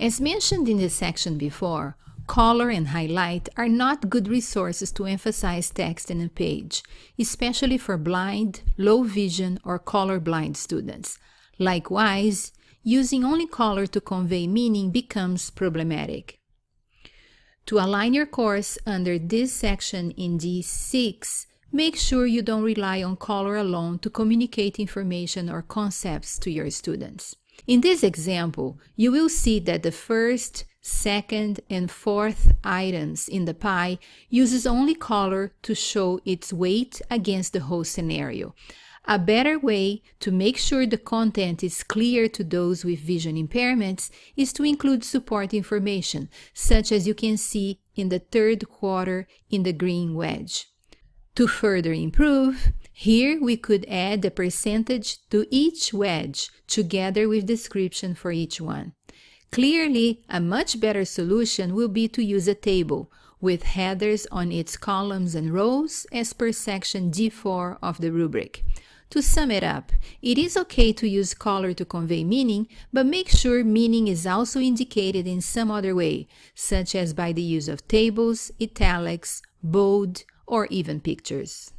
As mentioned in the section before, color and highlight are not good resources to emphasize text in a page, especially for blind, low vision, or colorblind students. Likewise, using only color to convey meaning becomes problematic. To align your course under this section in D6, make sure you don't rely on color alone to communicate information or concepts to your students. In this example, you will see that the first, second, and fourth items in the pie uses only color to show its weight against the whole scenario. A better way to make sure the content is clear to those with vision impairments is to include support information, such as you can see in the third quarter in the green wedge. To further improve, here we could add the percentage to each wedge together with description for each one. Clearly, a much better solution will be to use a table with headers on its columns and rows as per section D4 of the rubric. To sum it up, it is okay to use color to convey meaning, but make sure meaning is also indicated in some other way, such as by the use of tables, italics, bold, or even pictures.